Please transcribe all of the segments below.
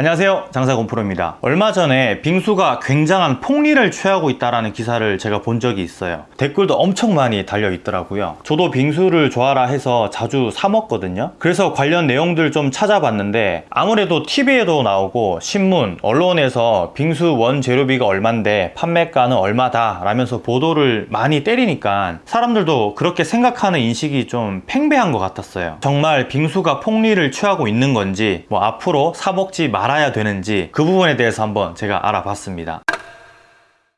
안녕하세요. 장사건 프로입니다. 얼마 전에 빙수가 굉장한 폭리를 취하고 있다는 기사를 제가 본 적이 있어요. 댓글도 엄청 많이 달려 있더라고요. 저도 빙수를 좋아라 해서 자주 사 먹거든요. 그래서 관련 내용들 좀 찾아봤는데 아무래도 TV에도 나오고 신문, 언론에서 빙수 원재료비가 얼만데 판매가는 얼마다 라면서 보도를 많이 때리니까 사람들도 그렇게 생각하는 인식이 좀 팽배한 것 같았어요. 정말 빙수가 폭리를 취하고 있는 건지 뭐 앞으로 사 먹지 말아 알아야 되는지 그 부분에 대해서 한번 제가 알아봤습니다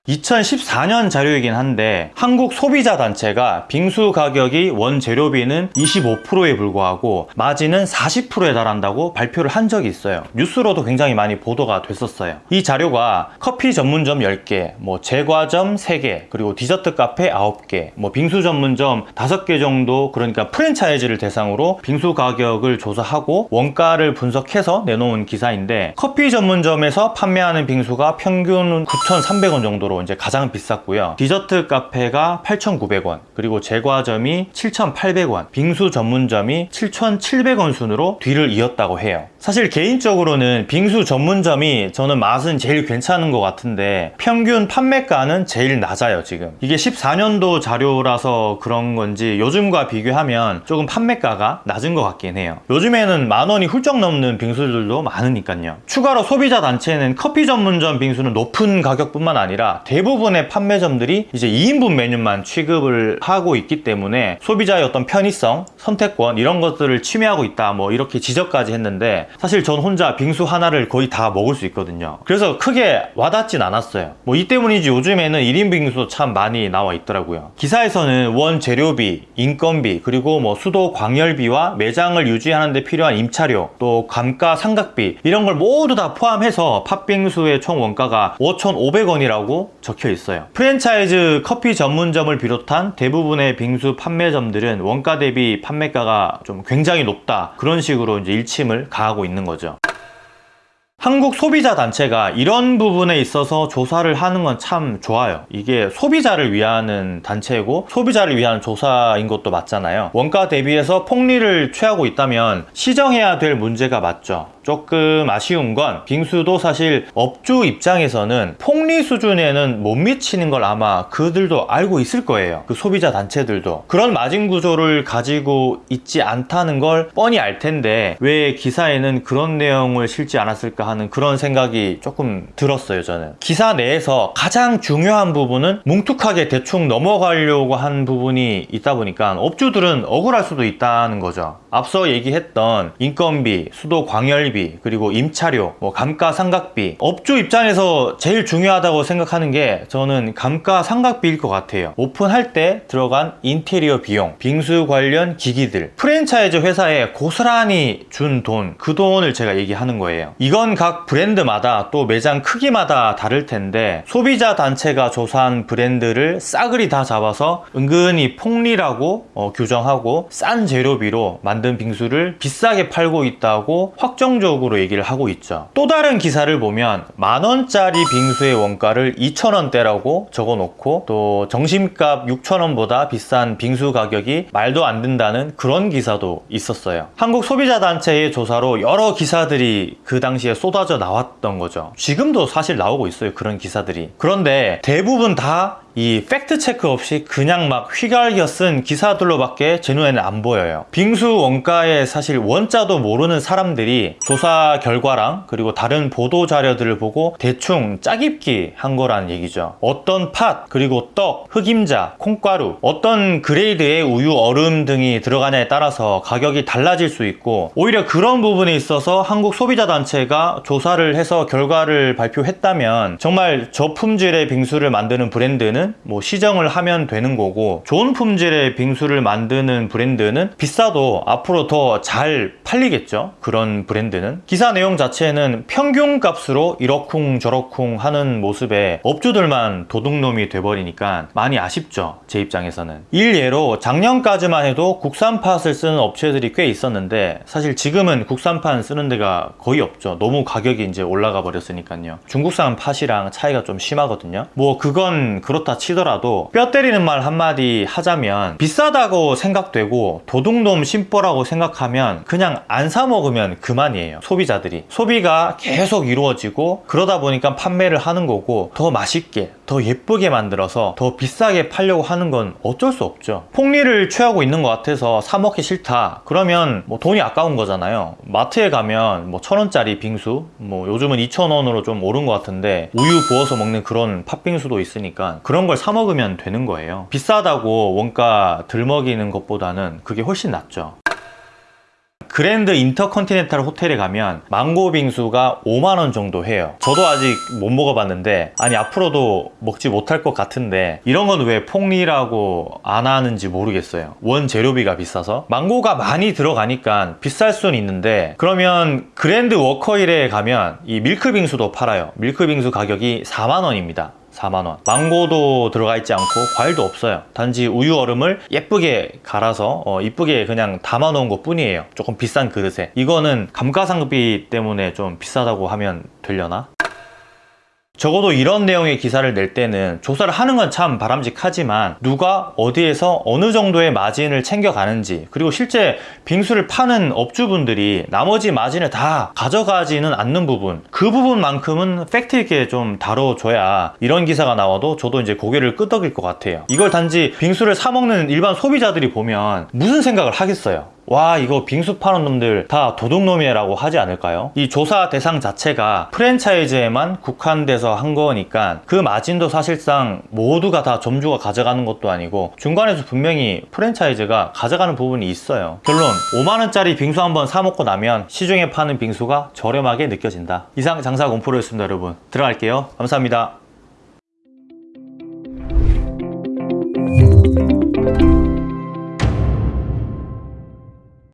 2014년 자료이긴 한데 한국 소비자 단체가 빙수 가격이 원재료비는 25%에 불과하고 마진은 40%에 달한다고 발표를 한 적이 있어요. 뉴스로도 굉장히 많이 보도가 됐었어요. 이 자료가 커피 전문점 10개 뭐 제과점 3개 그리고 디저트 카페 9개 뭐 빙수 전문점 5개 정도 그러니까 프랜차이즈를 대상으로 빙수 가격을 조사하고 원가를 분석해서 내놓은 기사인데 커피 전문점에서 판매하는 빙수가 평균 9,300원 정도로 정도로 이제 가장 비쌌고요. 디저트 카페가 8,900원 그리고 제과점이 7,800원 빙수 전문점이 7,700원 순으로 뒤를 이었다고 해요. 사실 개인적으로는 빙수 전문점이 저는 맛은 제일 괜찮은 것 같은데 평균 판매가는 제일 낮아요 지금. 이게 14년도 자료라서 그런 건지 요즘과 비교하면 조금 판매가가 낮은 것 같긴 해요. 요즘에는 만 원이 훌쩍 넘는 빙수들도 많으니까요. 추가로 소비자 단체는 커피 전문점 빙수는 높은 가격뿐만 아니라 대부분의 판매점들이 이제 2인분 메뉴만 취급을 하고 있기 때문에 소비자의 어떤 편의성, 선택권 이런 것들을 침해하고 있다 뭐 이렇게 지적까지 했는데 사실 전 혼자 빙수 하나를 거의 다 먹을 수 있거든요. 그래서 크게 와닿진 않았어요. 뭐 이 때문인지 요즘에는 1인 빙수도 참 많이 나와 있더라고요. 기사에서는 원 재료비, 인건비 그리고 뭐 수도 광열비와 매장을 유지하는 데 필요한 임차료 또 감가 상각비 이런 걸 모두 다 포함해서 팥빙수의 총 원가가 5,500원이라고 적혀 있어요. 프랜차이즈 커피 전문점을 비롯한 대부분의 빙수 판매점들은 원가 대비 판매가가 좀 굉장히 높다. 그런 식으로 이제 일침을 가하고 있는 거죠. 한국 소비자 단체가 이런 부분에 있어서 조사를 하는 건 참 좋아요. 이게 소비자를 위하는 단체고 소비자를 위한 조사인 것도 맞잖아요. 원가 대비해서 폭리를 취하고 있다면 시정해야 될 문제가 맞죠 조금 아쉬운 건 빙수도 사실 업주 입장에서는 폭리 수준에는 못 미치는 걸 아마 그들도 알고 있을 거예요. 그 소비자 단체들도. 그런 마진 구조를 가지고 있지 않다는 걸 뻔히 알 텐데 왜 기사에는 그런 내용을 실지 않았을까 하는 그런 생각이 조금 들었어요 저는. 기사 내에서 가장 중요한 부분은 뭉툭하게 대충 넘어가려고 한 부분이 있다 보니까 업주들은 억울할 수도 있다는 거죠. 앞서 얘기했던 인건비, 수도 광열 비, 그리고 임차료, 뭐 감가상각비 업주 입장에서 제일 중요하다고 생각하는 게 저는 감가상각비일 것 같아요. 오픈할 때 들어간 인테리어 비용, 빙수 관련 기기들 프랜차이즈 회사에 고스란히 준 돈, 그 돈을 제가 얘기하는 거예요. 이건 각 브랜드마다 또 매장 크기마다 다를 텐데 소비자 단체가 조사한 브랜드를 싸그리 다 잡아서 은근히 폭리라고 어, 규정하고 싼 재료비로 만든 빙수를 비싸게 팔고 있다고 확정적으로 얘기를 하고 있죠. 또 다른 기사를 보면 만원짜리 빙수의 원가를 2천원대라고 적어놓고 또 점심값 6천원보다 비싼 빙수 가격이 말도 안 된다는 그런 기사도 있었어요. 한국 소비자단체의 조사로 여러 기사들이 그 당시에 쏟아져 나왔던 거죠. 지금도 사실 나오고 있어요 그런 기사들이. 그런데 대부분 다 이 팩트 체크 없이 그냥 막 휘갈겨 쓴 기사들로밖에 제 눈에는 안 보여요. 빙수 원가의 사실 원가도 모르는 사람들이 조사 결과랑 그리고 다른 보도 자료들을 보고 대충 짜깁기 한 거라는 얘기죠. 어떤 팥 그리고 떡, 흑임자, 콩가루 어떤 grade의 우유, 얼음 등이 들어가냐에 따라서 가격이 달라질 수 있고 오히려 그런 부분에 있어서 한국 소비자 단체가 조사를 해서 결과를 발표했다면 정말 저품질의 빙수를 만드는 브랜드는 브랜드는 뭐 시정을 하면 되는 거고 좋은 품질의 빙수를 만드는 브랜드는 비싸도 앞으로 더 잘 팔리겠죠. 그런 브랜드는. 기사 내용 자체는 평균 값으로 이러쿵 저러쿵 하는 모습에 업주들만 도둑놈이 돼버리니까 많이 아쉽죠. 제 입장에서는. 일예로 작년까지만 해도 국산 팥을 쓰는 업체들이 꽤 있었는데 사실 지금은 국산판 쓰는 데가 거의 없죠. 너무 가격이 이제 올라가 버렸으니까요. 중국산 팥이랑 차이가 좀 심하거든요. 뭐 그건 그렇다 그렇다 치더라도 뼈 때리는 말 한마디 하자면 비싸다고 생각되고 도둑놈 심보라고 생각하면 그냥 안 사 먹으면 그만이에요 소비자들이. 소비가 계속 이루어지고 그러다 보니까 판매를 하는 거고 더 맛있게 더 예쁘게 만들어서 더 비싸게 팔려고 하는 건 어쩔 수 없죠. 폭리를 취하고 있는 것 같아서 사 먹기 싫다. 그러면 뭐 돈이 아까운 거잖아요. 마트에 가면 뭐 천 원짜리 빙수 뭐 요즘은 2천 원으로 좀 오른 것 같은데 우유 부어서 먹는 그런 팥빙수도 있으니까 그런 걸 사 먹으면 되는 거예요. 비싸다고 원가 들먹이는 것보다는 그게 훨씬 낫죠 그랜드 인터컨티넨탈 호텔에 가면 망고 빙수가 5만원 정도 해요. 저도 아직 못 먹어봤는데 아니 앞으로도 먹지 못할 것 같은데 이런 건 왜 폭리라고 안 하는지 모르겠어요. 원재료비가 비싸서. 망고가 많이 들어가니까 비쌀 수는 있는데 그러면 그랜드 워커힐에 가면 이 밀크 빙수도 팔아요. 밀크 빙수 가격이 4만원입니다 4만원. 망고도 들어가 있지 않고 과일도 없어요. 단지 우유 얼음을 예쁘게 갈아서 어, 이쁘게 그냥 담아 놓은 것 뿐이에요. 조금 비싼 그릇에. 이거는 감가상비 때문에 좀 비싸다고 하면 되려나? 적어도 이런 내용의 기사를 낼 때는 조사를 하는 건 참 바람직하지만 누가 어디에서 어느 정도의 마진을 챙겨가는지 그리고 실제 빙수를 파는 업주분들이 나머지 마진을 다 가져가지는 않는 부분 그 부분만큼은 팩트 있게 좀 다뤄줘야 이런 기사가 나와도 저도 이제 고개를 끄덕일 것 같아요. 이걸 단지 빙수를 사 먹는 일반 소비자들이 보면 무슨 생각을 하겠어요 와 이거 빙수 파는 놈들 다 도둑놈이라고 하지 않을까요? 이 조사 대상 자체가 프랜차이즈에만 국한돼서 한 거니까 그 마진도 사실상 모두가 다 점주가 가져가는 것도 아니고 중간에서 분명히 프랜차이즈가 가져가는 부분이 있어요. 결론 5만원짜리 빙수 한번 사 먹고 나면 시중에 파는 빙수가 저렴하게 느껴진다. 이상 장사 공포로였습니다 여러분. 들어갈게요. 감사합니다